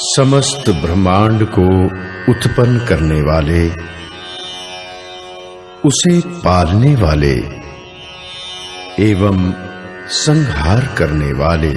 समस्त ब्रह्मांड को उत्पन्न करने वाले उसे पालने वाले एवं संहार करने वाले।